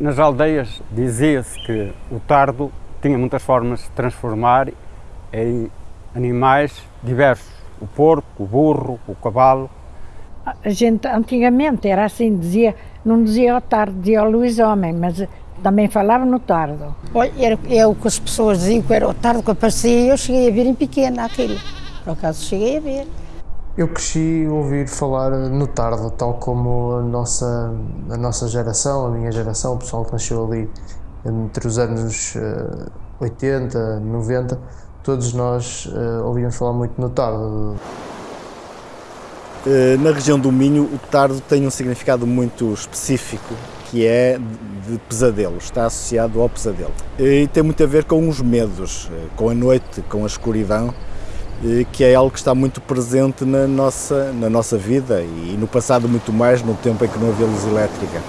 Nas aldeias dizia-se que o tardo tinha muitas formas de transformar em animais diversos. O porco, o burro, o cavalo. A gente antigamente era assim, dizia, não dizia o tardo, dizia o Luís Homem, mas também falava no tardo. Olha, era, é o que as pessoas diziam que era o tardo que aparecia e eu cheguei a ver em pequena aquilo. Por acaso cheguei a ver. Eu cresci a ouvir falar no tardo, tal como a nossa, a nossa geração, a minha geração, o pessoal que nasceu ali entre os anos uh, 80, 90, todos nós uh, ouvíamos falar muito no tardo. Eh, na região do Minho, o tardo tem um significado muito específico, que é de pesadelo, está associado ao pesadelo. E tem muito a ver com os medos, eh, com a noite, com a escuridão, que é algo que está muito presente na nossa, na nossa vida e no passado muito mais, no tempo em que não havia luz elétrica.